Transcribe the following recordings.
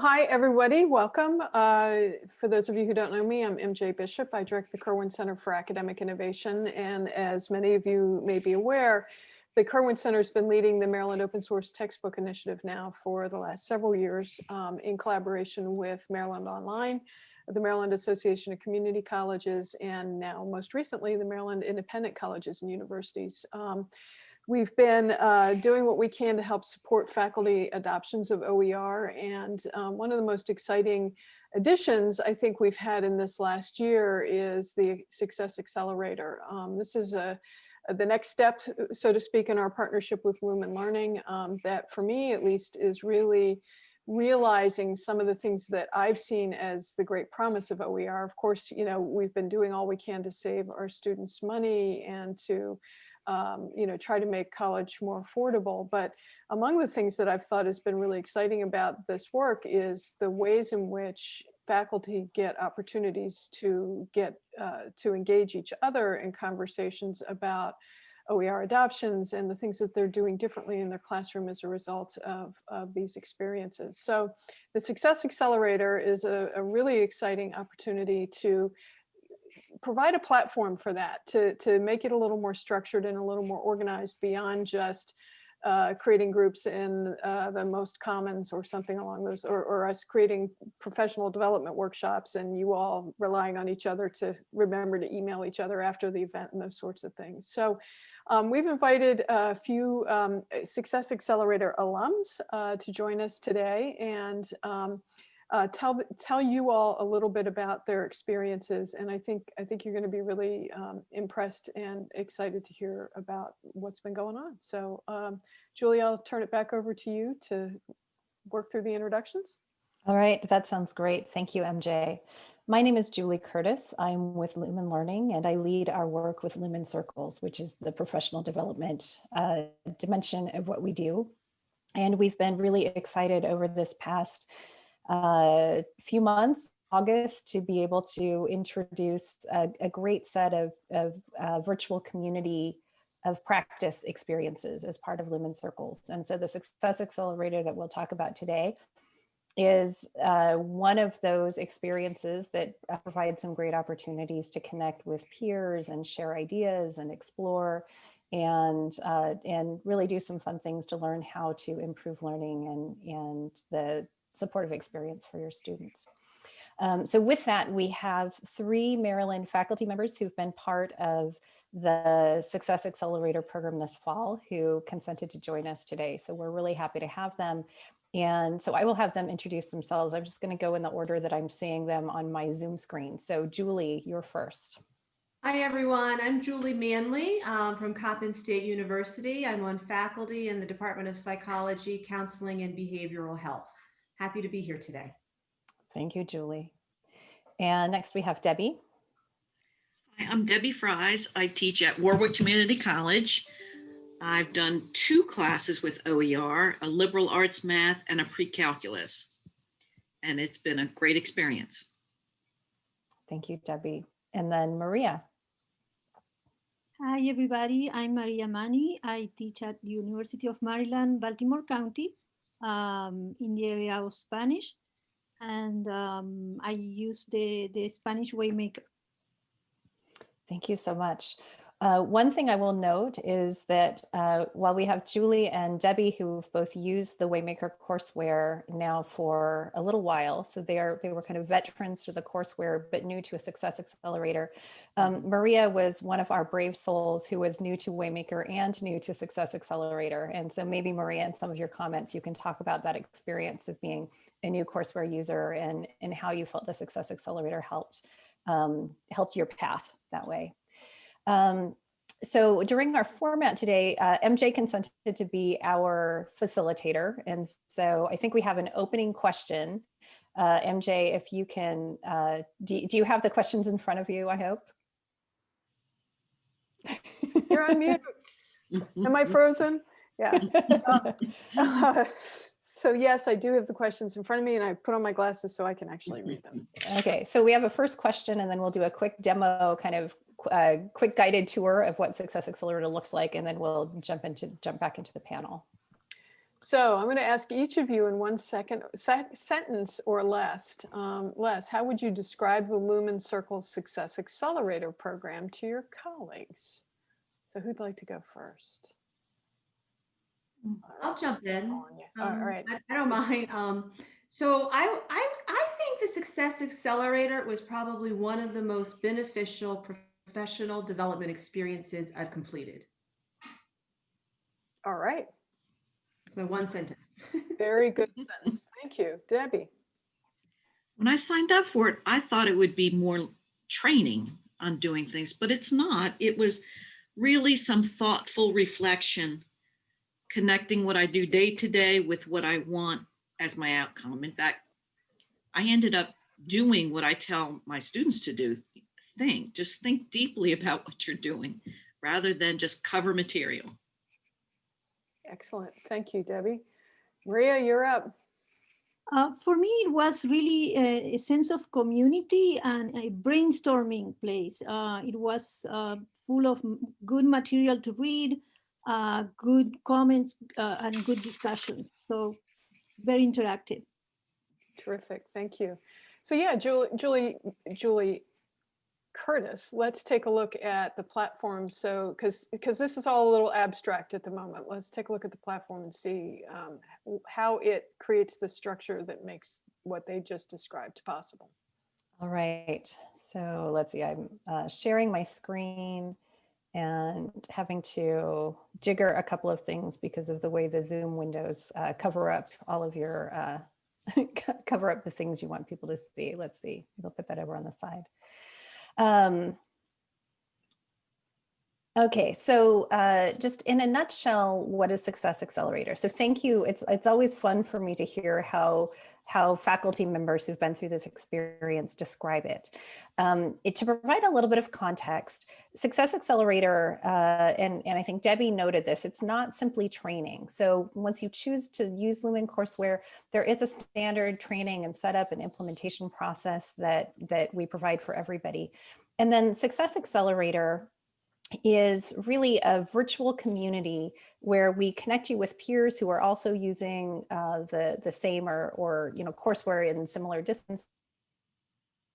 Hi, everybody. Welcome. Uh, for those of you who don't know me, I'm MJ Bishop. I direct the Kirwan Center for Academic Innovation. And as many of you may be aware, the Kirwan Center has been leading the Maryland Open Source Textbook Initiative now for the last several years um, in collaboration with Maryland Online, the Maryland Association of Community Colleges, and now most recently, the Maryland Independent Colleges and Universities. Um, We've been uh, doing what we can to help support faculty adoptions of OER. And um, one of the most exciting additions I think we've had in this last year is the Success Accelerator. Um, this is a, the next step, so to speak, in our partnership with Lumen Learning um, that for me at least is really realizing some of the things that I've seen as the great promise of OER. Of course, you know, we've been doing all we can to save our students money and to um, you know, try to make college more affordable. But among the things that I've thought has been really exciting about this work is the ways in which faculty get opportunities to get uh, to engage each other in conversations about OER adoptions and the things that they're doing differently in their classroom as a result of, of these experiences. So the Success Accelerator is a, a really exciting opportunity to provide a platform for that to, to make it a little more structured and a little more organized beyond just uh, creating groups in uh, the most commons or something along those, or, or us creating professional development workshops and you all relying on each other to remember to email each other after the event and those sorts of things. So um, we've invited a few um, Success Accelerator alums uh, to join us today and um, uh, tell tell you all a little bit about their experiences. And I think I think you're going to be really um, impressed and excited to hear about what's been going on. So um, Julie, I'll turn it back over to you to work through the introductions. All right, that sounds great. Thank you, MJ. My name is Julie Curtis. I'm with Lumen Learning and I lead our work with Lumen Circles, which is the professional development uh, dimension of what we do. And we've been really excited over this past a few months, August, to be able to introduce a, a great set of, of uh, virtual community of practice experiences as part of Lumen Circles. And so the Success Accelerator that we'll talk about today is uh, one of those experiences that uh, provide some great opportunities to connect with peers and share ideas and explore and uh, and really do some fun things to learn how to improve learning and and the supportive experience for your students. Um, so with that, we have three Maryland faculty members who've been part of the Success Accelerator program this fall who consented to join us today. So we're really happy to have them. And so I will have them introduce themselves. I'm just going to go in the order that I'm seeing them on my Zoom screen. So Julie, you're first. Hi, everyone. I'm Julie Manley um, from Coppin State University. I'm on faculty in the Department of Psychology, Counseling, and Behavioral Health. Happy to be here today. Thank you, Julie. And next we have Debbie. Hi, I'm Debbie Fries. I teach at Warwick Community College. I've done two classes with OER, a liberal arts math and a pre-calculus. And it's been a great experience. Thank you, Debbie. And then Maria. Hi, everybody. I'm Maria Mani. I teach at the University of Maryland, Baltimore County um, in the area of Spanish. And um, I use the, the Spanish Waymaker. Thank you so much. Uh, one thing I will note is that uh, while we have Julie and Debbie who've both used the Waymaker courseware now for a little while, so they are they were kind of veterans to the courseware but new to a Success Accelerator. Um, Maria was one of our brave souls who was new to Waymaker and new to Success Accelerator. And so maybe Maria, in some of your comments, you can talk about that experience of being a new courseware user and, and how you felt the Success Accelerator helped um, helped your path that way. Um, so during our format today, uh, MJ consented to be our facilitator. And so I think we have an opening question. Uh, MJ, if you can, uh, do, do you have the questions in front of you, I hope? You're on mute. Am I frozen? Yeah. Uh, so yes, I do have the questions in front of me and I put on my glasses so I can actually read them. Okay, so we have a first question and then we'll do a quick demo kind of a quick guided tour of what Success Accelerator looks like, and then we'll jump into jump back into the panel. So I'm going to ask each of you in one second, se- sentence or less. Um, Les, how would you describe the Lumen Circle Success Accelerator program to your colleagues? So who'd like to go first? Mm. I'll right, jump in. on you. All Um, right. I, I don't mind. Um, so I, I, I think the Success Accelerator was probably one of the most beneficial professional development experiences I've completed. All right. It's my one sentence. Very good sentence. Thank you. Debbie. When I signed up for it, I thought it would be more training on doing things, but it's not. It was really some thoughtful reflection, connecting what I do day to day with what I want as my outcome. In fact, I ended up doing what I tell my students to do. Think, just think deeply about what you're doing rather than just cover material. Excellent. Thank you, Debbie. Maria, you're up. Uh, for me, it was really a, a sense of community and a brainstorming place. Uh, it was uh, full of good material to read, uh, good comments, uh, and good discussions. So very interactive. Terrific. Thank you. So yeah, Julie, Julie, Julie Curtis, let's take a look at the platform. So, because because this is all a little abstract at the moment, let's take a look at the platform and see um, how it creates the structure that makes what they just described possible. All right, so let's see, I'm uh, sharing my screen and having to jigger a couple of things because of the way the Zoom windows uh, cover up all of your, uh, cover up the things you want people to see. Let's see, we'll put that over on the side. Um, Okay, so uh, just in a nutshell, what is Success Accelerator? So thank you. It's it's always fun for me to hear how how faculty members who've been through this experience describe it. Um, it to provide a little bit of context, Success Accelerator, uh, and, and I think Debbie noted this, it's not simply training. So once you choose to use Lumen courseware, there is a standard training and setup and implementation process that, that we provide for everybody. And then Success Accelerator is really a virtual community where we connect you with peers who are also using uh, the, the same or, or you know, courseware in similar distance.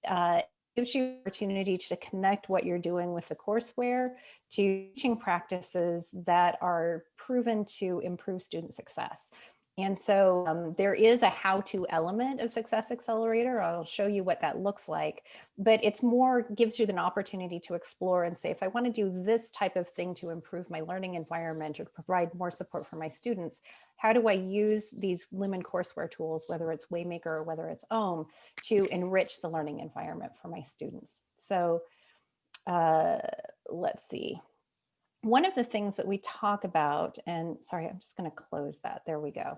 Uh, gives you opportunity to connect what you're doing with the courseware to teaching practices that are proven to improve student success. And so um, there is a how-to element of Success Accelerator. I'll show you what that looks like, but it's more gives you an opportunity to explore and say, if I want to do this type of thing to improve my learning environment or provide more support for my students, how do I use these Lumen courseware tools, whether it's Waymaker or whether it's OHM, to enrich the learning environment for my students? So uh, let's see one of the things that we talk about, and sorry, I'm just going to close that. There we go.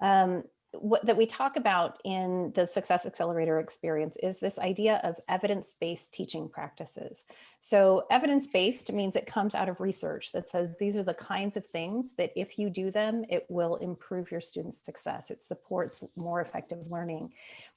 Um, what that we talk about in the Success Accelerator experience is this idea of evidence-based teaching practices. So evidence-based means it comes out of research that says these are the kinds of things that if you do them, it will improve your students' success. It supports more effective learning.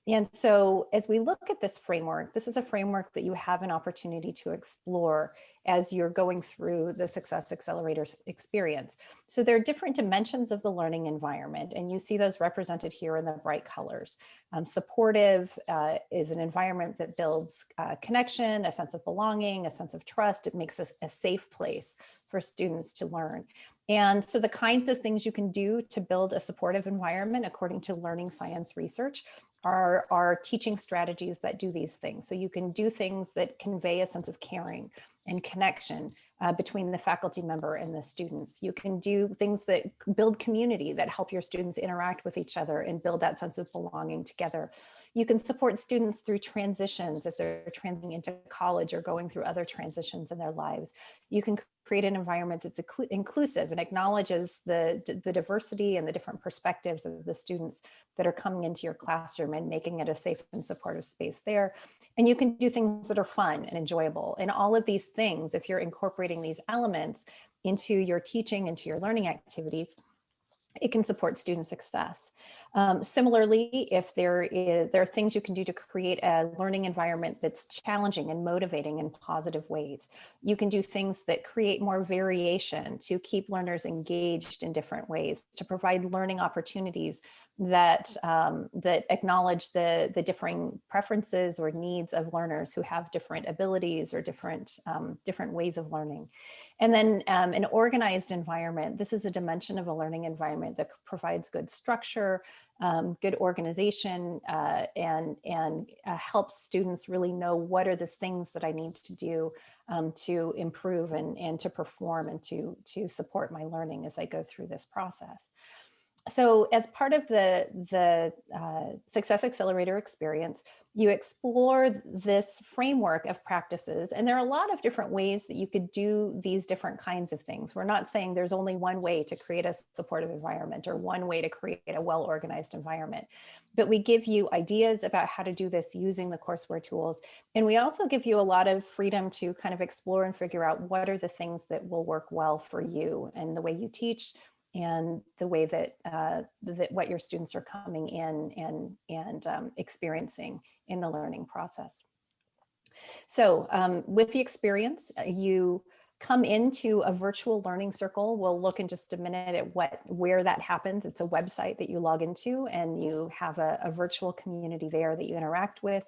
And so as we look at this framework, this is a framework that you have an opportunity to explore as you're going through the Success Accelerator experience. So there are different dimensions of the learning environment, and you see those represented here in the bright colors. Um, supportive uh, is an environment that builds uh, connection, a sense of belonging, a sense of trust. It makes us a safe place for students to learn. And so the kinds of things you can do to build a supportive environment according to learning science research are, are teaching strategies that do these things. So you can do things that convey a sense of caring and connection uh, between the faculty member and the students. You can do things that build community that help your students interact with each other and build that sense of belonging together. You can support students through transitions if they're transitioning into college or going through other transitions in their lives. You can create an environment that's inclusive and acknowledges the, the diversity and the different perspectives of the students that are coming into your classroom and making it a safe and supportive space there. And you can do things that are fun and enjoyable. And all of these things, if you're incorporating these elements into your teaching, into your learning activities, it can support student success. Um, similarly, if there is there are things you can do to create a learning environment that's challenging and motivating in positive ways. You can do things that create more variation to keep learners engaged in different ways, to provide learning opportunities that um, that acknowledge the the differing preferences or needs of learners who have different abilities or different um, different ways of learning. And then um, an organized environment. This is a dimension of a learning environment that provides good structure, um, good organization, uh, and, and uh, helps students really know what are the things that I need to do um, to improve and, and to perform and to, to support my learning as I go through this process so as part of the, the uh, Success Accelerator experience, you explore this framework of practices. And there are a lot of different ways that you could do these different kinds of things. We're not saying there's only one way to create a supportive environment or one way to create a well-organized environment. But we give you ideas about how to do this using the courseware tools. And we also give you a lot of freedom to kind of explore and figure out what are the things that will work well for you and the way you teach, and the way that uh, that what your students are coming in and and um, experiencing in the learning process. So um, with the experience, uh, you come into a virtual learning circle. We'll look in just a minute at what where that happens. It's a website that you log into and you have a, a virtual community there that you interact with.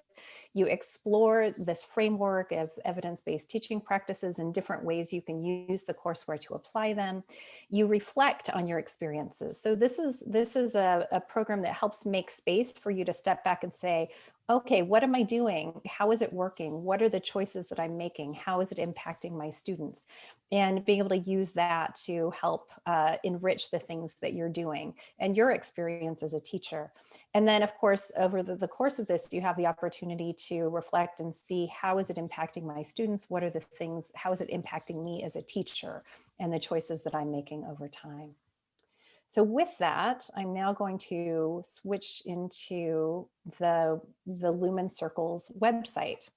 You explore this framework of evidence-based teaching practices and different ways you can use the courseware to apply them. You reflect on your experiences. So this is this is a, a program that helps make space for you to step back and say, okay, what am I doing? How is it working? What are the choices that I'm making? How is it impacting my students? And being able to use that to help uh, enrich the things that you're doing and your experience as a teacher. And then of course, over the, the course of this, you have the opportunity to reflect and see how is it impacting my students? What are the things, how is it impacting me as a teacher and the choices that I'm making over time? So with that, I'm now going to switch into the, the Lumen Circles website.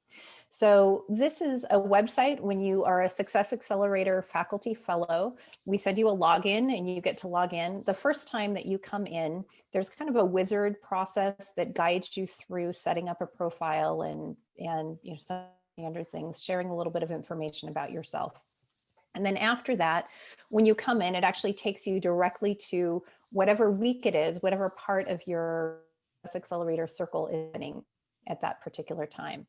So this is a website when you are a Success Accelerator faculty fellow, we send you a login and you get to log in. The first time that you come in, there's kind of a wizard process that guides you through setting up a profile and, and you know, standard things, sharing a little bit of information about yourself. And then after that, when you come in, it actually takes you directly to whatever week it is, whatever part of your accelerator circle is happening at that particular time.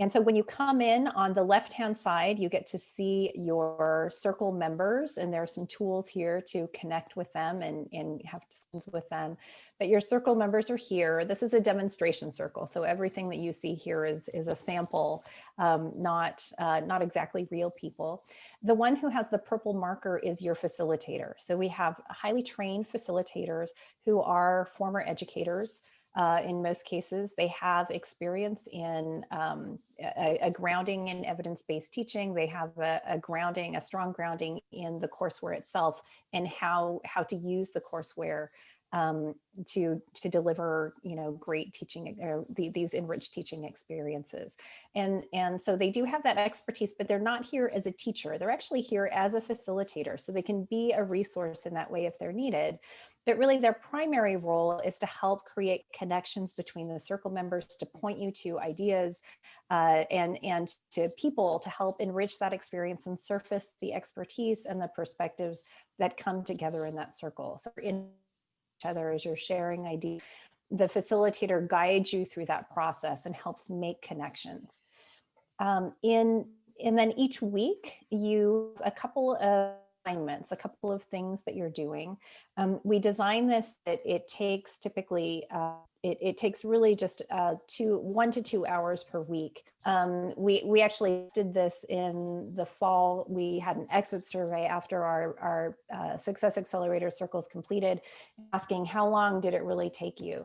And so when you come in on the left-hand side, you get to see your circle members and there are some tools here to connect with them and, and have discussions with them. But your circle members are here. This is a demonstration circle. So everything that you see here is, is a sample, um, not, uh, not exactly real people. The one who has the purple marker is your facilitator. So we have highly trained facilitators who are former educators uh, in most cases, they have experience in um, a, a, grounding in evidence-based teaching. They have a, a, grounding, a strong grounding in the courseware itself and how, how to use the courseware um, to to deliver you know great teaching or the, these enriched teaching experiences. And and so they do have that expertise but they're not here as a teacher. They're actually here as a facilitator so they can be a resource in that way if they're needed but really their primary role is to help create connections between the circle members to point you to ideas uh, and and to people to help enrich that experience and surface the expertise and the perspectives that come together in that circle so in each other as you're sharing ideas. The facilitator guides you through that process and helps make connections. Um, in, and then each week, you a couple of assignments, a couple of things that you're doing. Um, we design this that it takes typically, uh, it, it, takes really just uh, two, one to two hours per week. Um, we, we actually did this in the fall. We had an exit survey after our, our uh, Success Accelerator circles completed, asking how long did it really take you?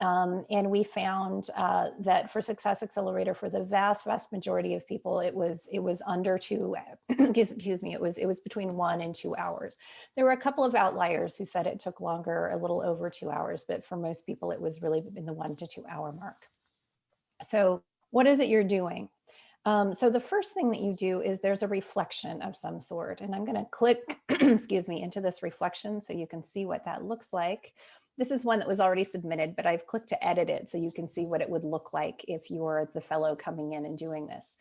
Um, and we found uh, that for Success Accelerator, for the vast, vast majority of people, it was it was under two, excuse me, it was it was between one and two hours. There were a couple of outliers who said it took longer, a little over two hours, but for most people, it was really in the one to two hour mark. So what is it you're doing? Um, so the first thing that you do is there's a reflection of some sort, and I'm going to click, excuse me, into this reflection so you can see what that looks like. This is one that was already submitted, but I've clicked to edit it so you can see what it would look like if you're the fellow coming in and doing this.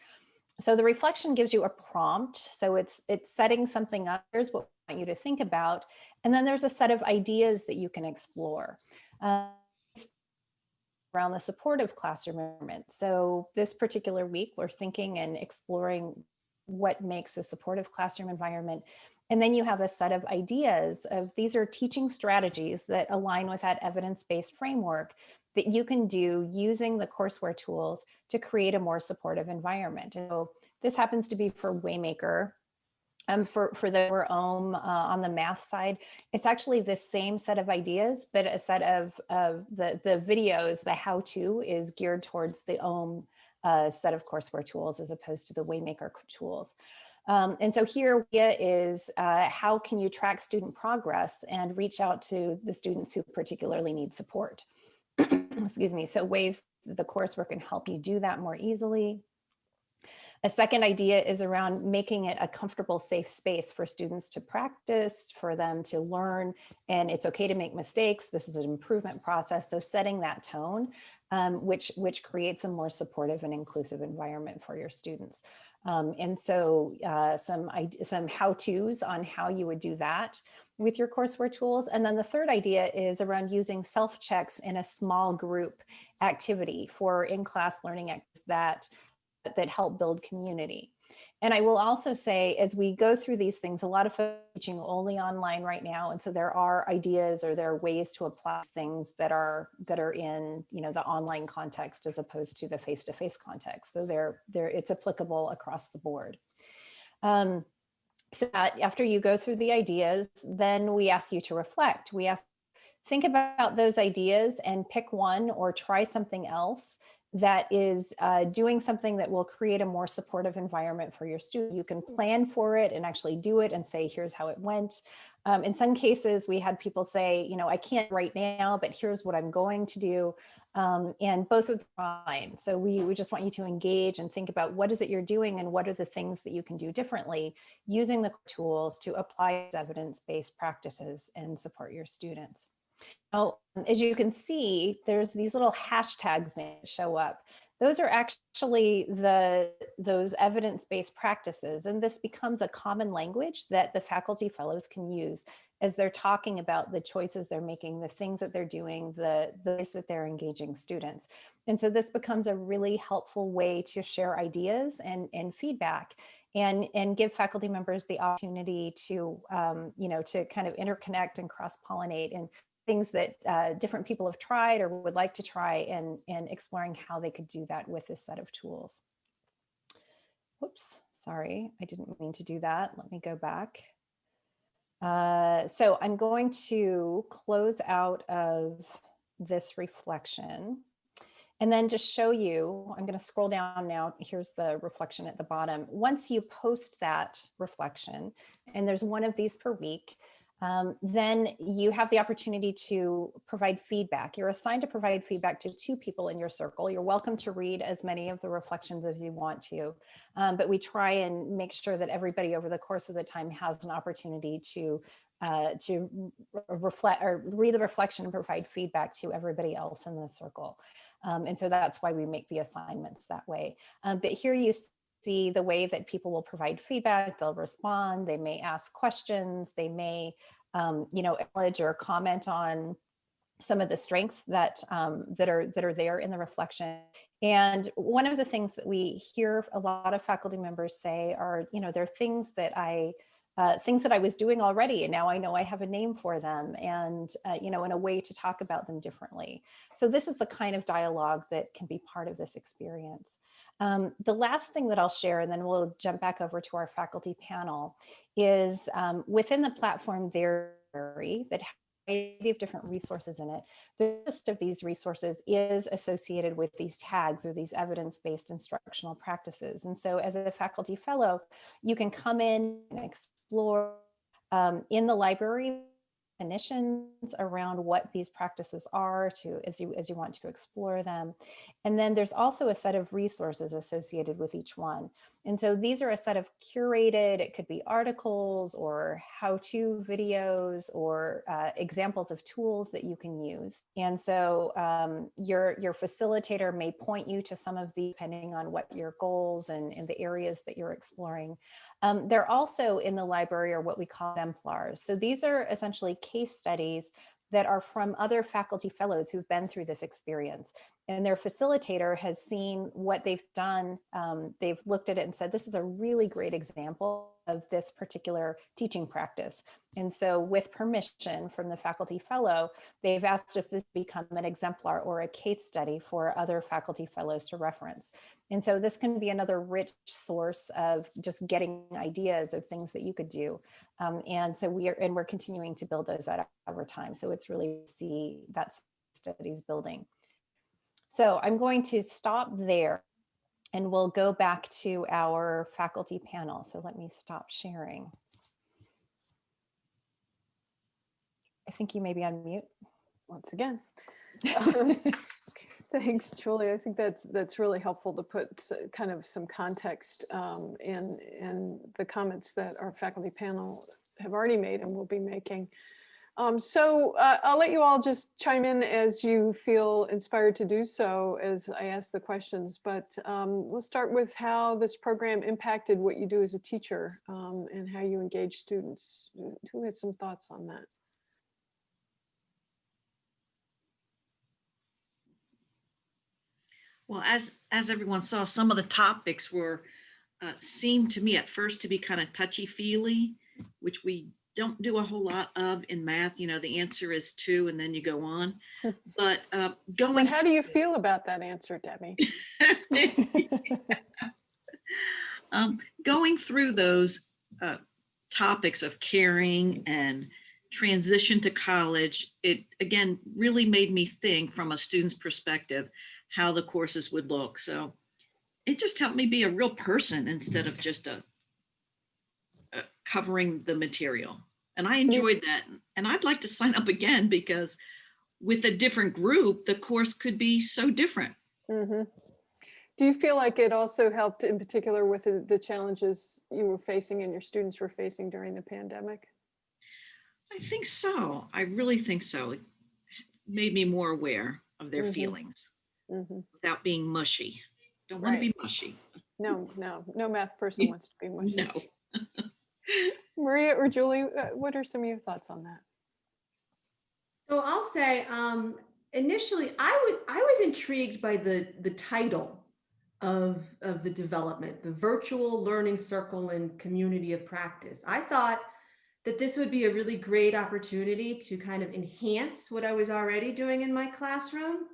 So the reflection gives you a prompt. So it's it's setting something up. Here's what I want you to think about. And then there's a set of ideas that you can explore. Uh, around the supportive classroom environment. So this particular week, we're thinking and exploring what makes a supportive classroom environment. And then you have a set of ideas of these are teaching strategies that align with that evidence-based framework that you can do using the courseware tools to create a more supportive environment. So this happens to be for Waymaker, um, for, for the OHM uh, on the math side, it's actually the same set of ideas, but a set of, of the, the videos, the how-to is geared towards the OHM uh, set of courseware tools as opposed to the Waymaker tools. Um, and so here is uh, how can you track student progress and reach out to the students who particularly need support. Excuse me. So ways the courseware can help you do that more easily. A second idea is around making it a comfortable, safe space for students to practice, for them to learn, and it's okay to make mistakes. This is an improvement process. So setting that tone, um, which, which creates a more supportive and inclusive environment for your students. Um, and so uh, some, some how-tos on how you would do that with your courseware tools. And then the third idea is around using self-checks in a small group activity for in-class learning that that help build community. And I will also say, as we go through these things, a lot of folks teaching only online right now. And so there are ideas or there are ways to apply things that are that are in, you know, the online context as opposed to the face-to-face -face context. So they're, they're, it's applicable across the board. Um, so after you go through the ideas, then we ask you to reflect. We ask, think about those ideas and pick one or try something else that is uh, doing something that will create a more supportive environment for your student. You can plan for it and actually do it and say, here's how it went. Um, in some cases, we had people say, you know, I can't right now, but here's what I'm going to do. Um, and both are fine. So we, we just want you to engage and think about what is it you're doing and what are the things that you can do differently using the tools to apply evidence-based practices and support your students. Now, as you can see, there's these little hashtags that show up. Those are actually the those evidence-based practices, and this becomes a common language that the faculty fellows can use as they're talking about the choices they're making, the things that they're doing, the, the ways that they're engaging students. And so this becomes a really helpful way to share ideas and, and feedback and, and give faculty members the opportunity to, um, you know, to kind of interconnect and cross-pollinate and things that uh, different people have tried or would like to try and, and exploring how they could do that with this set of tools. Whoops, sorry, I didn't mean to do that. Let me go back. Uh, so I'm going to close out of this reflection and then just show you, I'm going to scroll down now. Here's the reflection at the bottom. Once you post that reflection, and there's one of these per week, um, then you have the opportunity to provide feedback. You're assigned to provide feedback to two people in your circle. You're welcome to read as many of the reflections as you want to, um, but we try and make sure that everybody over the course of the time has an opportunity to uh, to reflect or read the reflection and provide feedback to everybody else in the circle. Um, and so that's why we make the assignments that way. Um, but here you see the way that people will provide feedback, they'll respond, they may ask questions, they may, um, you know, acknowledge or comment on some of the strengths that um, that are that are there in the reflection. And one of the things that we hear a lot of faculty members say are, you know, there are things that I uh, things that I was doing already, and now I know I have a name for them, and uh, you know, in a way to talk about them differently. So this is the kind of dialogue that can be part of this experience. Um, the last thing that I'll share, and then we'll jump back over to our faculty panel, is um, within the platform there that variety of different resources in it. The list of these resources is associated with these tags or these evidence-based instructional practices. And so as a faculty fellow, you can come in and explore um, in the library definitions around what these practices are to as you as you want to explore them. And then there's also a set of resources associated with each one. And so these are a set of curated, it could be articles or how-to videos or uh, examples of tools that you can use. And so um, your, your facilitator may point you to some of the, depending on what your goals and, and the areas that you're exploring. Um, they're also in the library are what we call exemplars. So these are essentially case studies that are from other faculty fellows who've been through this experience. And their facilitator has seen what they've done. Um, they've looked at it and said, this is a really great example of this particular teaching practice. And so with permission from the faculty fellow, they've asked if this become an exemplar or a case study for other faculty fellows to reference. And so this can be another rich source of just getting ideas of things that you could do. Um, and so we are, and we're continuing to build those out over time. So it's really see that studies building. So I'm going to stop there and we'll go back to our faculty panel. So let me stop sharing. I think you may be on mute. Once again. Um, Thanks, Julie. I think that's that's really helpful to put kind of some context um, in in the comments that our faculty panel have already made and will be making. Um, so uh, I'll let you all just chime in as you feel inspired to do so as I ask the questions. But um, we'll start with how this program impacted what you do as a teacher um, and how you engage students. Who has some thoughts on that? Well, as, as everyone saw, some of the topics were, uh, seemed to me at first to be kind of touchy-feely, which we don't do a whole lot of in math. You know, the answer is two and then you go on. But uh, But going. how do you feel about that answer, Debbie? um, going through those uh, topics of caring and transition to college, it again really made me think from a student's perspective how the courses would look. So it just helped me be a real person instead of just a, a covering the material. And I enjoyed that. And I'd like to sign up again because with a different group, the course could be so different. Mhm. Do you feel like it also helped in particular with the challenges you were facing and your students were facing during the pandemic? I think so. I really think so. It made me more aware of their Mhm. feelings Mhm. without being mushy. Don't want to be mushy. No, no, no math person wants to be mushy. No. Maria or Julie, uh, what are some of your thoughts on that? So I'll say, um, initially, I would, I was intrigued by the, the title of, of the development, the virtual learning circle and community of practice. I thought that this would be a really great opportunity to kind of enhance what I was already doing in my classroom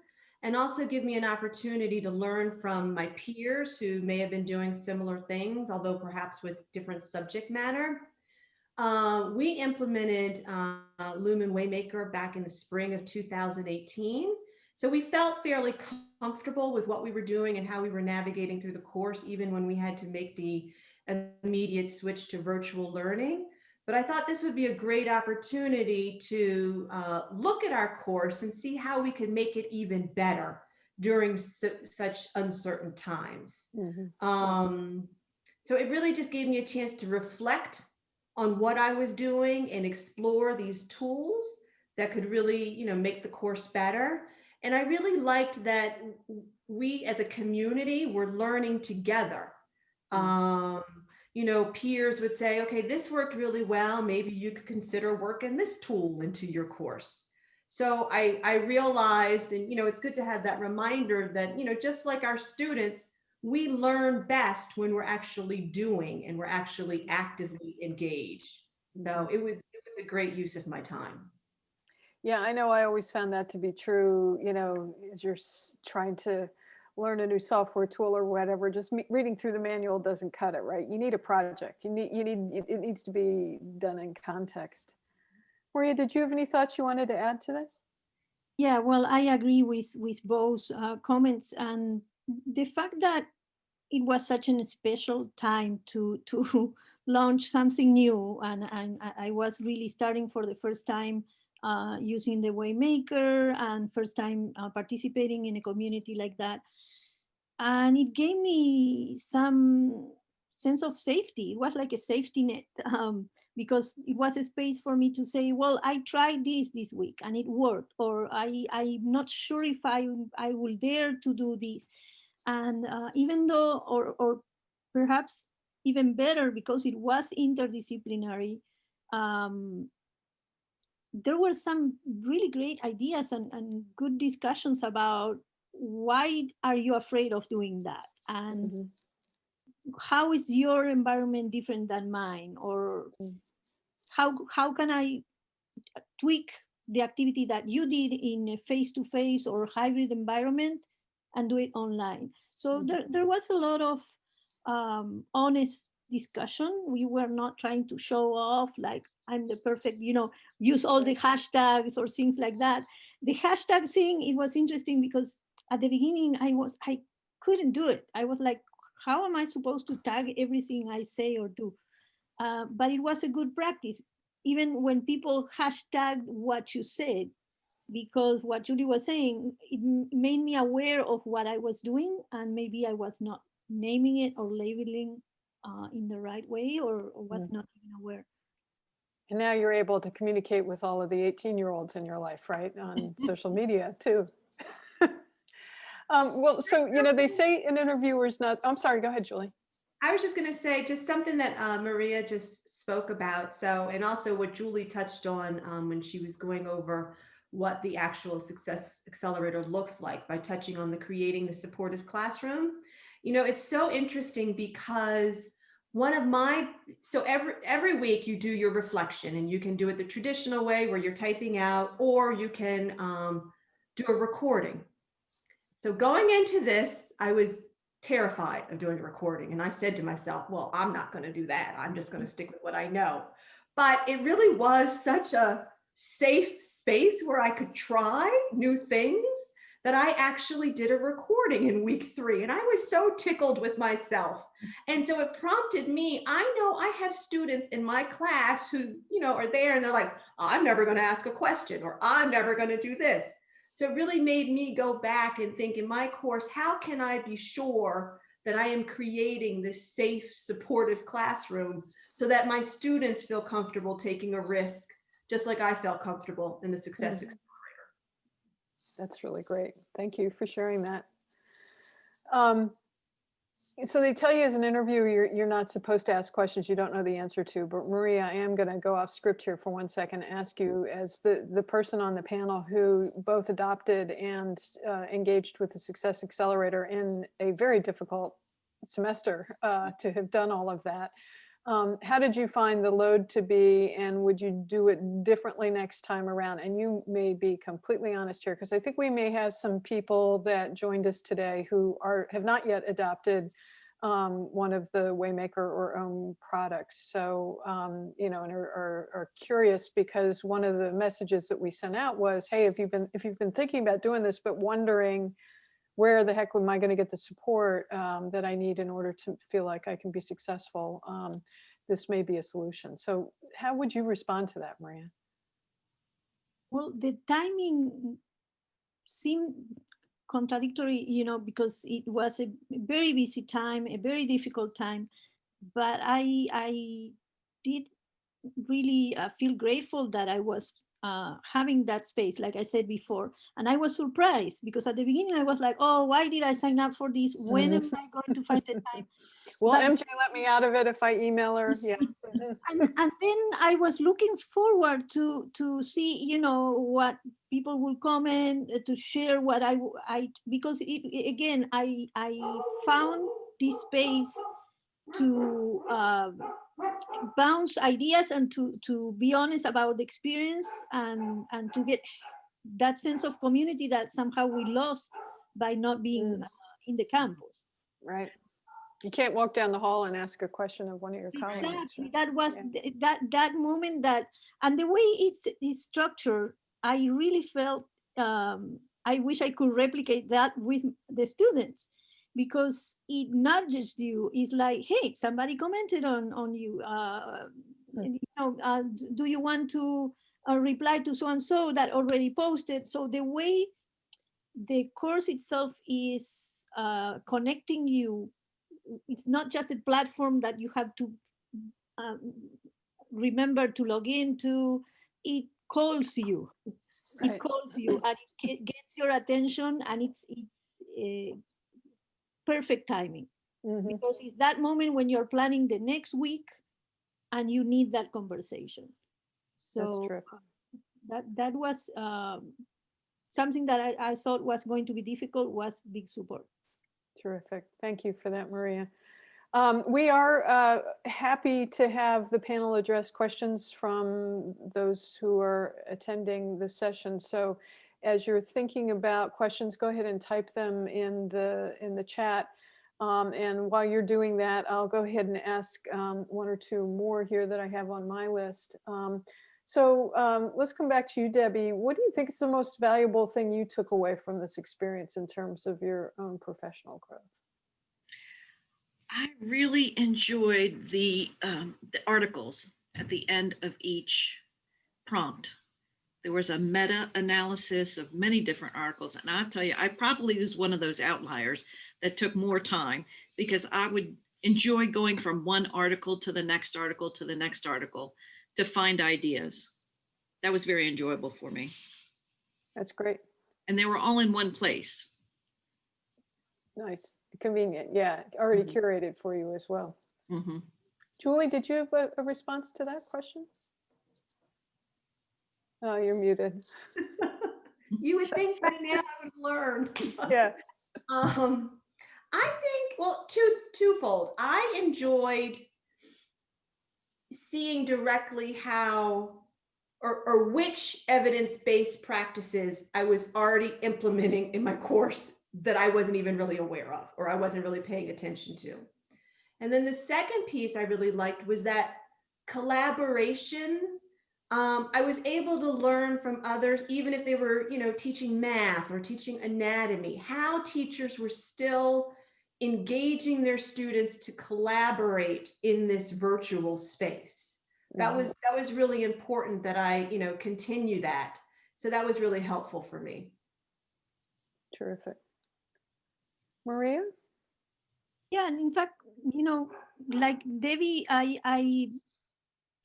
and also give me an opportunity to learn from my peers who may have been doing similar things, although perhaps with different subject matter. Uh, we implemented uh, Lumen Waymaker back in the spring of 2018. So we felt fairly comfortable with what we were doing and how we were navigating through the course, even when we had to make the immediate switch to virtual learning. But I thought this would be a great opportunity to uh, look at our course and see how we could make it even better during su such uncertain times. Mhm. Um, so it really just gave me a chance to reflect on what I was doing and explore these tools that could really, you know, make the course better. And I really liked that we as a community were learning together. Um, you know, peers would say, okay, this worked really well. Maybe you could consider working this tool into your course. So I, I realized, and you know, it's good to have that reminder that, you know, just like our students, we learn best when we're actually doing and we're actually actively engaged. So it was it was a great use of my time. Yeah, I know I always found that to be true, you know, as you're trying to learn a new software tool or whatever, just reading through the manual doesn't cut it, right? You need a project. You need, you need, it- needs to be done in context. Maria, did you have any thoughts you wanted to add to this? Yeah, well, I agree with with both uh, comments and the fact that it was such an special time to to launch something new and, and I- I was really starting for the first time uh, using the Waymaker and first time uh, participating in a community like that. And it gave me some sense of safety. It was like a safety net um, because it was a space for me to say, well, I tried this this week and it worked, or I, I'm not sure if I, I will dare to do this. And uh, even though, or, or perhaps even better because it was interdisciplinary, um, there were some really great ideas and, and good discussions about why are you afraid of doing that? And Mhm. how is your environment different than mine? Or Mm. how, how can I tweak the activity that you did in a face-to-face or hybrid environment and do it online? So Mhm. there, there was a lot of um, honest discussion. We were not trying to show off like I'm the perfect, you know, use all the hashtags or things like that. The hashtag thing, it was interesting because at the beginning I was, I couldn't do it. I was like, how am I supposed to tag everything I say or do? Uh, but it was a good practice. Even when people hashtag what you said, because what Julie was saying, it made me aware of what I was doing and maybe I was not naming it or labeling uh, in the right way or, or was not even aware. And now you're able to communicate with all of the 18 year olds in your life, right? On social media too. Um, well, so, you know, they say an interviewer is not, I'm sorry, go ahead, Julie. I was just going to say just something that uh, Maria just spoke about. So, and also what Julie touched on um, when she was going over what the actual success accelerator looks like by touching on the creating the supportive classroom. You know, it's so interesting because one of my so every every week you do your reflection and you can do it the traditional way where you're typing out or you can um, do a recording. So going into this, I was terrified of doing a recording. And I said to myself, well, I'm not going to do that. I'm just going to stick with what I know. But it really was such a safe space where I could try new things that I actually did a recording in week three. And I was so tickled with myself. And so it prompted me. I know I have students in my class who, you know, are there and they're like, I'm never going to ask a question or I'm never going to do this. So it really made me go back and think in my course, how can I be sure that I am creating this safe, supportive classroom so that my students feel comfortable taking a risk, just like I felt comfortable in the success. Mhm. That's really great. Thank you for sharing that. Um, so they tell you as an interviewer, you're, you're not supposed to ask questions you don't know the answer to, but Maria, I am going to go off script here for one second, and ask you as the, the person on the panel who both adopted and uh, engaged with the Success Accelerator in a very difficult semester uh, to have done all of that. Um, how did you find the load to be and would you do it differently next time around? And you may be completely honest here because I think we may have some people that joined us today who are have not yet adopted um, one of the Waymaker or OHM products. So, um, you know, and are, are, are curious because one of the messages that we sent out was, hey, if you've been if you've been thinking about doing this, but wondering where the heck am I going to get the support um, that I need in order to feel like I can be successful? Um, this may be a solution. So how would you respond to that, Maria? Well, the timing seemed contradictory, you know, because it was a very busy time, a very difficult time. But I, I did really uh, feel grateful that I was uh, having that space, like I said before. And I was surprised because at the beginning I was like, oh, why did I sign up for this? When am I going to find the time? Well, But- MJ let me out of it if I email her. Yeah. And, and then I was looking forward to to see you know what people will comment uh, to share what I, I because it, again I I found this space to um, bounce ideas and to to be honest about the experience and and to get that sense of community that somehow we lost by not being in the campus. Right. You can't walk down the hall and ask a question of one of your colleagues. Exactly. right? That was Yeah. that that moment that and the way it's it's structured, I really felt um, I wish I could replicate that with the students because it nudges you. It's like, hey, somebody commented on on you. Uh, Hmm. you know, uh, do you want to uh, reply to so and so that already posted? So the way the course itself is uh, connecting you, it's not just a platform that you have to um, remember to log into. It calls you. Right. It calls you and it gets your attention, and it's it's uh, perfect timing Mhm. because it's that moment when you're planning the next week and you need that conversation. So that that was um, something that I, I thought was going to be difficult was big support. Terrific. Thank you for that, Maria. Um, We are uh, happy to have the panel address questions from those who are attending the session. So as you're thinking about questions, go ahead and type them in the, in the chat. Um, And while you're doing that, I'll go ahead and ask um, one or two more here that I have on my list. Um, So um, let's come back to you, Debbie. What do you think is the most valuable thing you took away from this experience in terms of your own professional growth? I really enjoyed the, um, the articles at the end of each prompt. There was a meta analysis of many different articles. And I'll tell you, I probably was one of those outliers that took more time because I would enjoy going from one article to the next article to the next article to find ideas. That was very enjoyable for me. That's great. And they were all in one place. Nice. Convenient. Yeah. Already Mhm. curated for you as well. Mhm. Julie, did you have a, a response to that question? Oh, you're muted. You would think by now I would have learned. Yeah. Um, I think, well, two, twofold. I enjoyed seeing directly how or, or which evidence-based practices I was already implementing in my course that I wasn't even really aware of, or I wasn't really paying attention to. And then the second piece I really liked was that collaboration um, I was able to learn from others, even if they were, you know, teaching math or teaching anatomy, how teachers were still engaging their students to collaborate in this virtual space. That was that was really important that I, you know, continue that. So that was really helpful for me. Terrific. Maria? Yeah, and in fact, you know, like Debbie, I I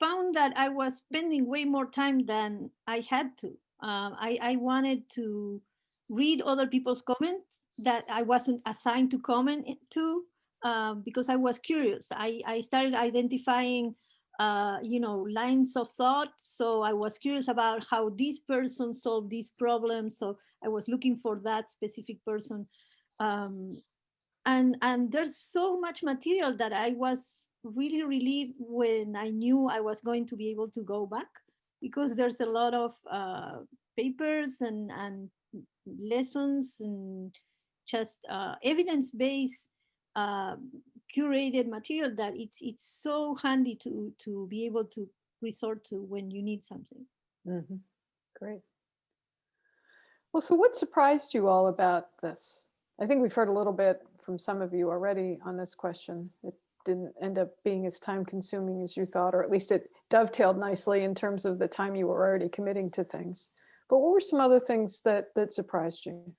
found that I was spending way more time than I had to. Um, I I wanted to read other people's comments that I wasn't assigned to comment to um, because I was curious. I I started identifying. Uh, you know, lines of thought. So I was curious about how this person solved this problem. So I was looking for that specific person. Um, and and there's so much material that I was really relieved when I knew I was going to be able to go back because there's a lot of uh, papers and and lessons and just uh, evidence-based uh, curated material that it's it's so handy to to be able to resort to when you need something. Mhm. Great. Well, so what surprised you all about this? I think we've heard a little bit from some of you already on this question. It didn't end up being as time consuming as you thought, or at least it dovetailed nicely in terms of the time you were already committing to things. But what were some other things that that surprised you?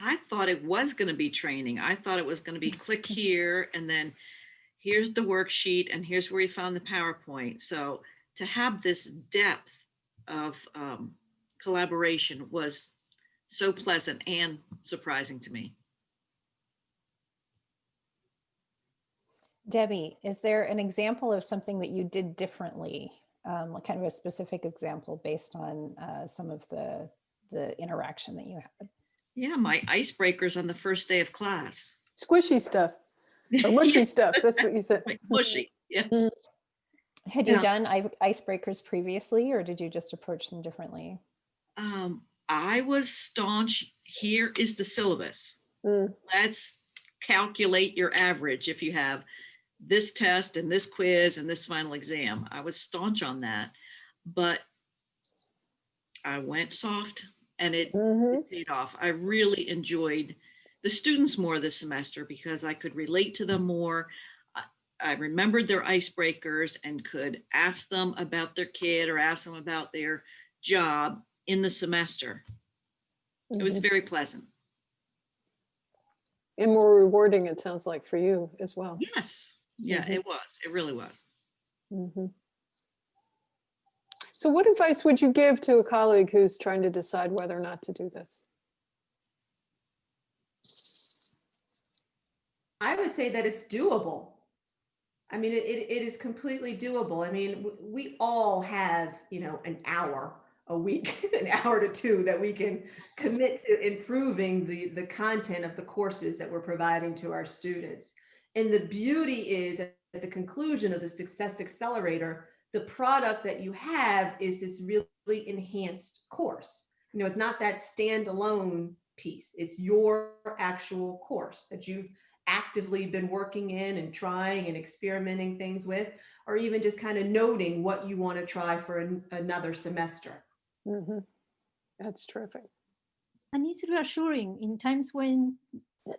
I thought it was going to be training. I thought it was going to be click here and then here's the worksheet and here's where you found the PowerPoint. So to have this depth of um, collaboration was so pleasant and surprising to me. Debbie, is there an example of something that you did differently? Um, like kind of a specific example based on uh, some of the the interaction that you had. Yeah, my icebreakers on the first day of class. Squishy stuff, or mushy stuff. That's what you said. Mushy, yeah. Had Yeah. you done icebreakers previously, or did you just approach them differently? Um, I was staunch, here is the syllabus. Mm, let's calculate your average if you have this test and this quiz and this final exam. I was staunch on that, but I went soft and it Mhm. it paid off. I really enjoyed the students more this semester because I could relate to them more. I- remembered their icebreakers and could ask them about their kid or ask them about their job in the semester. It was Mhm. very pleasant. And more rewarding, it sounds like, for you as well. Yes, yeah, Mhm. it was. It really was. Mhm. So what advice would you give to a colleague who's trying to decide whether or not to do this? I would say that it's doable. I mean, it, it, it is completely doable. I mean, we all have, you know, an hour a week, an hour to two that we can commit to improving the, the content of the courses that we're providing to our students. And the beauty is at the conclusion of the Success Accelerator, the product that you have is this really enhanced course. You know, it's not that standalone piece. It's your actual course that you've actively been working in and trying and experimenting things with, or even just kind of noting what you want to try for an, another semester. Mhm. That's terrific. And it's reassuring in times when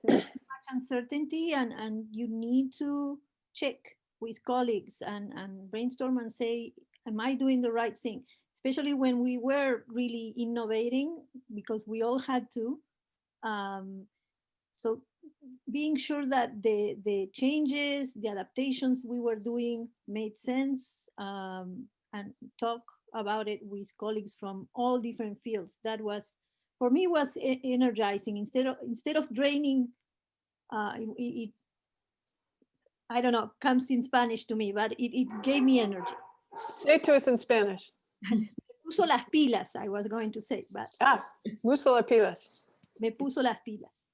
there's too much uncertainty and, and you need to check with colleagues and, and brainstorm and say, am I doing the right thing? Especially when we were really innovating because we all had to. Um, so being sure that the, the changes, the adaptations we were doing made sense um, and talk about it with colleagues from all different fields. That was for me was energizing instead of instead of draining uh it, it- i don't know comes in spanish to me but it, it gave me energy Say to us in Spanish. puso las pilas i was going to say but Ah, musala pilas. me puso las pilas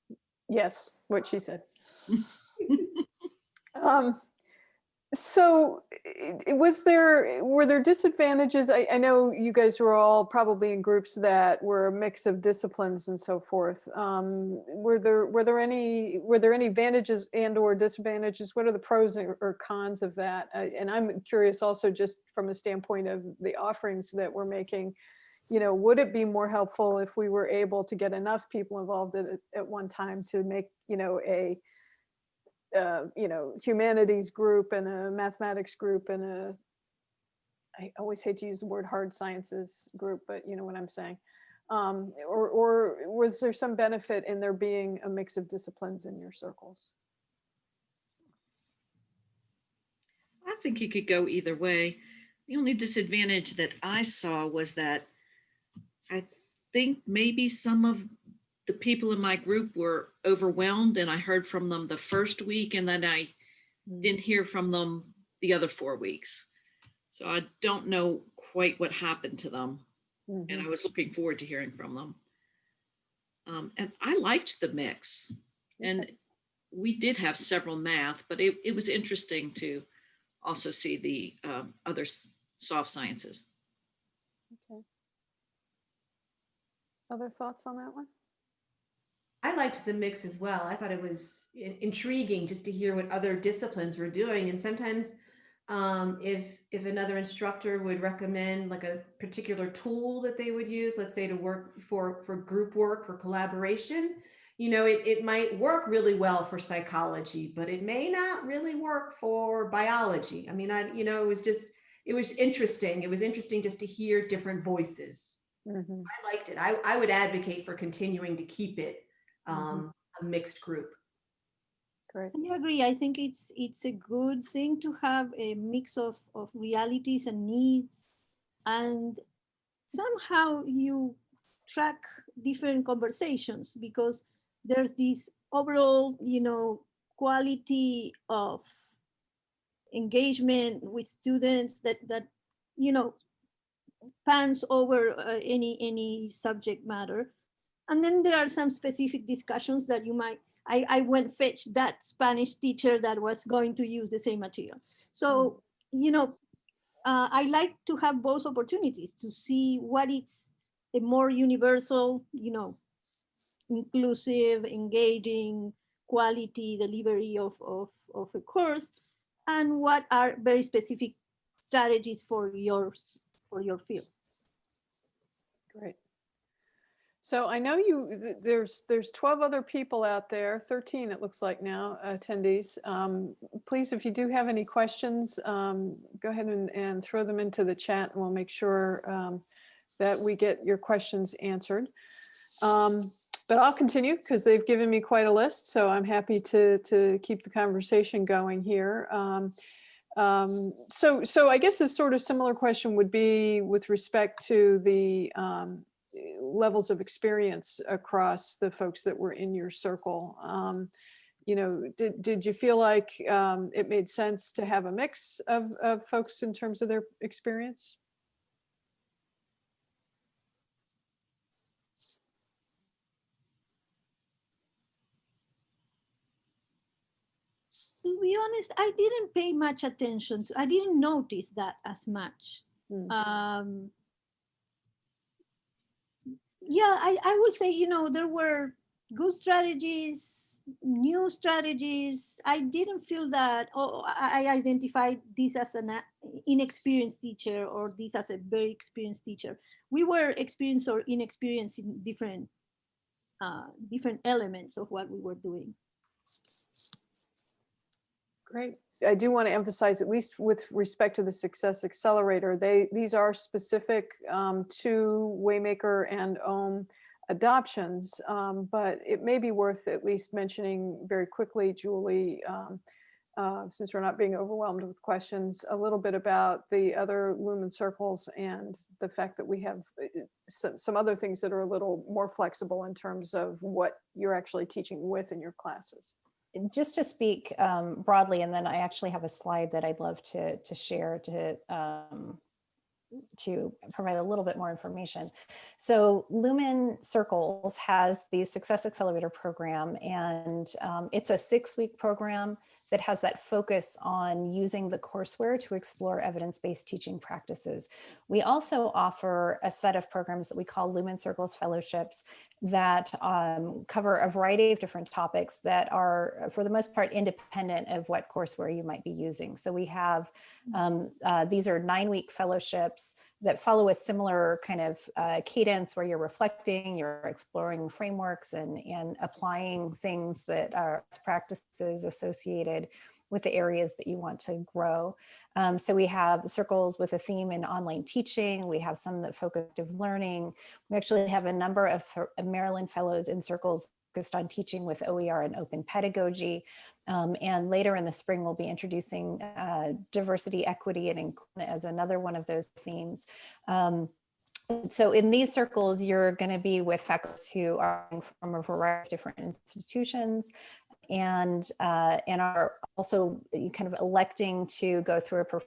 Yes, what she said. Um, so was there, were there disadvantages? I, I know you guys were all probably in groups that were a mix of disciplines and so forth. Um, were there, were there any, were there any advantages and or disadvantages? What are the pros or cons of that? And I'm curious also just from a standpoint of the offerings that we're making, you know, would it be more helpful if we were able to get enough people involved at, at one time to make, you know, a, uh, you know, humanities group and a mathematics group and a, I always hate to use the word hard sciences group, but you know what I'm saying. Um, or, or was there some benefit in there being a mix of disciplines in your circles? I think you could go either way. The only disadvantage that I saw was that I think maybe some of the people in my group were overwhelmed and I heard from them the first week and then I didn't hear from them the other four weeks. So I don't know quite what happened to them and Mhm. I was looking forward to hearing from them. Um, and I liked the mix and we did have several math, but it, it was interesting to also see the um, other soft sciences. Okay. Other thoughts on that one? I liked the mix as well. I thought it was in- intriguing just to hear what other disciplines were doing. And sometimes um, if if another instructor would recommend like a particular tool that they would use, let's say to work for for group work for collaboration, you know, it, it might work really well for psychology, but it may not really work for biology. I mean, I you know, it was just it was interesting. It was interesting just to hear different voices. Mhm. I liked it. I, I would advocate for continuing to keep it um, a mixed group. Great. I agree. I think it's it's a good thing to have a mix of, of realities and needs and somehow you track different conversations because there's this overall, you know, quality of engagement with students that that you know pans over uh, any any subject matter and then there are some specific discussions that you might I, I went fetch that Spanish teacher that was going to use the same material. So, you know, uh, I like to have both opportunities to see what is a more universal, you know, inclusive, engaging, quality delivery of, of, of a course, and what are very specific strategies for your, for your field. Great. So I know you, there's, there's 12 other people out there, 13 it looks like now, attendees. Um, Please, if you do have any questions, um, go ahead and, and throw them into the chat and we'll make sure um, that we get your questions answered. Um, But I'll continue because they've given me quite a list, so I'm happy to, to keep the conversation going here. Um, um, So, so I guess a sort of similar question would be with respect to the levels of experience across the folks that were in your circle. Um, you know, did, did you feel like um, it made sense to have a mix of, of folks in terms of their experience? To be honest, I didn't pay much attention to, I didn't notice that as much. Hmm. Um, yeah, I, I would say, you know, there were good strategies, new strategies. I didn't feel that, oh, I identified this as an inexperienced teacher or this as a very experienced teacher. We were experienced or inexperienced in different, uh, different elements of what we were doing. Great. I do want to emphasize, at least with respect to the Success Accelerator, they, these are specific um, to Waymaker and OHM adoptions, um, but it may be worth at least mentioning very quickly, Julie, um, uh, since we're not being overwhelmed with questions, a little bit about the other Lumen circles and the fact that we have uh, some, some other things that are a little more flexible in terms of what you're actually teaching with in your classes. Just to speak um, broadly, and then I actually have a slide that I'd love to to share to um, to provide a little bit more information. So Lumen Circles has the Success Accelerator program, and um, it's a six-week program that has that focus on using the courseware to explore evidence-based teaching practices. We also offer a set of programs that we call Lumen Circles Fellowships that um, cover a variety of different topics that are, for the most part, independent of what courseware you might be using. So we have, um, uh, these are nine-week fellowships that follow a similar kind of uh, cadence where you're reflecting, you're exploring frameworks and, and applying things that are practices associated with the areas that you want to grow. Um, so we have circles with a theme in online teaching. We have some that focus on learning. We actually have a number of Maryland fellows in circles focused on teaching with OER and open pedagogy. Um, and later in the spring, we'll be introducing uh, diversity, equity, and inclusion as another one of those themes. Um, so in these circles, you're going to be with faculty who are from a variety of different institutions and uh, and are also kind of electing to go through a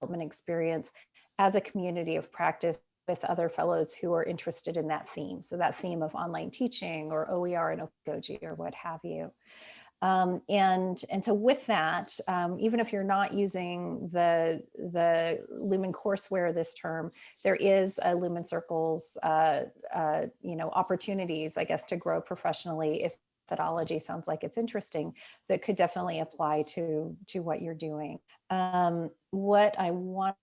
development experience as a community of practice with other fellows who are interested in that theme. So that theme of online teaching or OER and Okoji or what have you. Um, and, and so with that, um, even if you're not using the, the Lumen courseware this term, there is a Lumen Circles, uh, uh, you know, opportunities, I guess, to grow professionally if methodology sounds like it's interesting that could definitely apply to to what you're doing um, what i want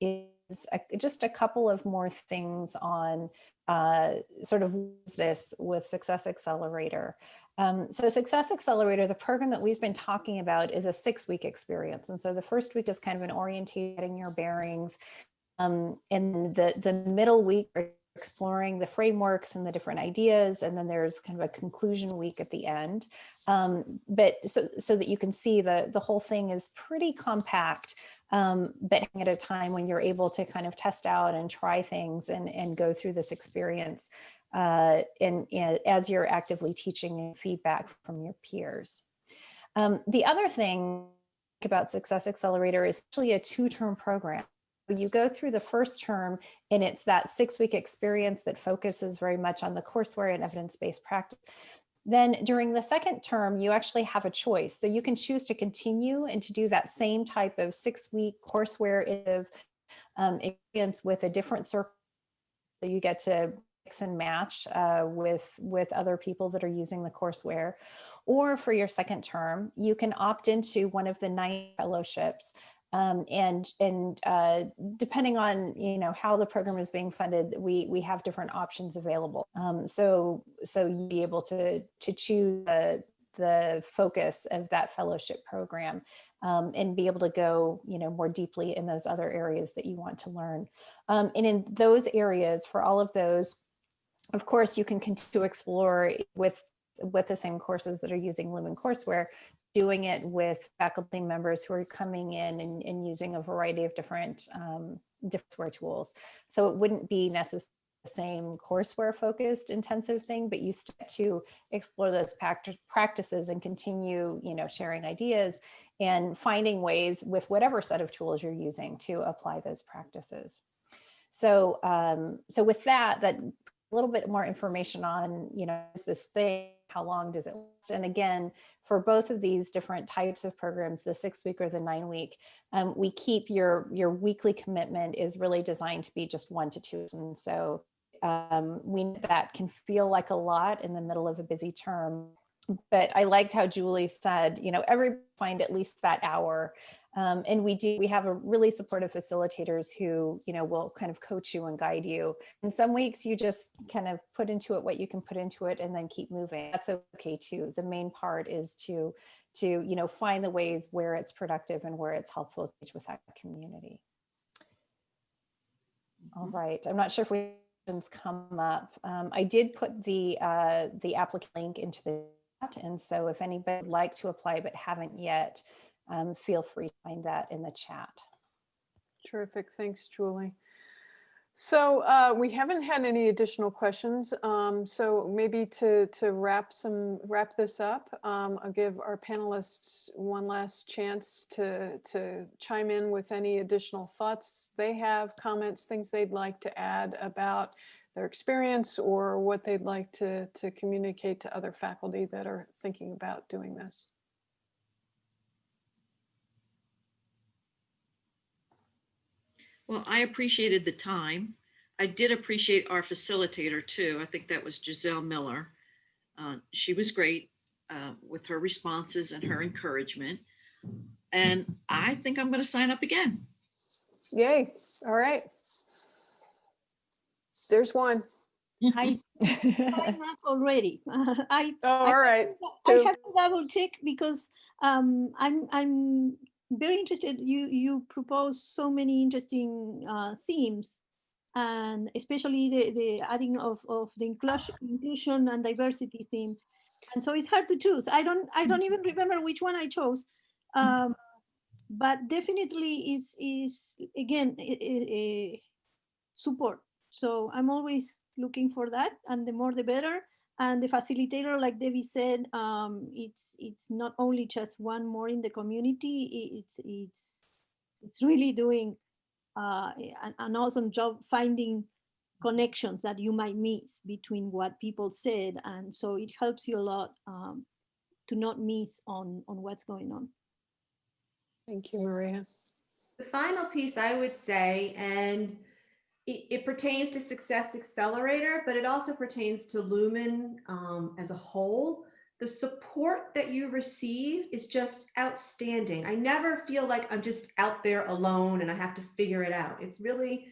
is a, just a couple of more things on uh, sort of this with success accelerator um, so Success Accelerator, the program that we've been talking about is a six week experience. And so the first week is kind of an orientating your bearings. Um, and the, the middle week exploring the frameworks and the different ideas. And then there's kind of a conclusion week at the end. Um, but so, so that you can see the, the whole thing is pretty compact, um, but at a time when you're able to kind of test out and try things and, and go through this experience uh, and, and as you're actively teaching and feedback from your peers. Um, the other thing about Success Accelerator is actually a two-term program you go through the first term and it's that six week experience that focuses very much on the courseware and evidence-based practice. Then during the second term, you actually have a choice. So you can choose to continue and to do that same type of six week courseware um, experience with a different circle. So you get to mix and match uh, with, with other people that are using the courseware. Or for your second term, you can opt into one of the nine fellowships Um, and and uh, depending on you know how the program is being funded, we we have different options available. Um, so so you be able to to choose the the focus of that fellowship program um, and be able to go you know more deeply in those other areas that you want to learn. Um, and in those areas, for all of those, of course, you can continue to explore with with the same courses that are using Lumen courseware doing it with faculty members who are coming in and, and using a variety of different um, different tools. So it wouldn't be necessarily the same courseware focused intensive thing, but you start to explore those practices and continue, you know, sharing ideas and finding ways with whatever set of tools you're using to apply those practices. So, um, so with that, that a little bit more information on, you know, is this thing, how long does it last? And again, for both of these different types of programs, the six week or the nine week, um, we keep your, your weekly commitment is really designed to be just one to two. And so um, we that can feel like a lot in the middle of a busy term. But I liked how Julie said, you know, every find at least that hour um, and we do, we have a really supportive facilitators who, you know, will kind of coach you and guide you. And some weeks you just kind of put into it what you can put into it and then keep moving. That's okay too. The main part is to, to, you know, find the ways where it's productive and where it's helpful with that community. All right. I'm not sure if we come up. Um, I did put the uh, the applicant link into the chat. And so if anybody would like to apply but haven't yet, um, feel free to find that in the chat. Terrific. Thanks, Julie. So uh, we haven't had any additional questions. Um, so maybe to to wrap some wrap this up, um, I'll give our panelists one last chance to to chime in with any additional thoughts they have, comments, things they'd like to add about their experience or what they'd like to to communicate to other faculty that are thinking about doing this. Well, I appreciated the time. I did appreciate our facilitator too. I think that was Giselle Miller. Uh, she was great uh, with her responses and her encouragement. And I think I'm going to sign up again. Yay. All right. There's one. I signed up already. I, oh, I all right. I have to double check because um, I'm I'm very interested. You you propose so many interesting uh, themes, and especially the the adding of of the inclusion inclusion and diversity theme. And so it's hard to choose. I don't I don't even remember which one I chose, um, but definitely is is again a, a support. So I'm always looking for that, and the more the better and the facilitator like debbie said um, it's it's not only just one more in the community it's it's it's really doing uh, an, an, awesome job finding connections that you might miss between what people said. And so it helps you a lot um, to not miss on on what's going on. Thank you maria. The final piece i would say and it, it, pertains to Success Accelerator, but it also pertains to Lumen um, as a whole. The support that you receive is just outstanding. I never feel like I'm just out there alone and I have to figure it out. It's really,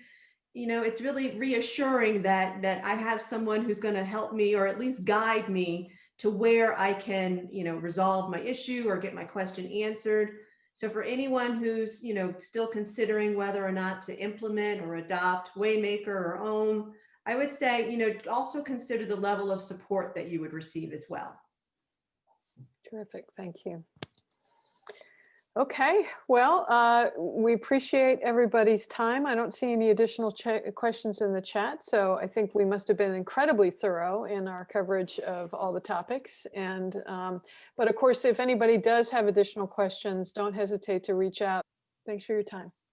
you know, it's really reassuring that that I have someone who's going to help me or at least guide me to where I can, you know, resolve my issue or get my question answered. So for anyone who's, you know, still considering whether or not to implement or adopt Waymaker or OHM, I would say, you know, also consider the level of support that you would receive as well. Terrific, thank you. Okay, well, uh, we appreciate everybody's time. I don't see any additional questions in the chat, so I think we must have been incredibly thorough in our coverage of all the topics. And um, but of course, if anybody does have additional questions, don't hesitate to reach out. Thanks for your time.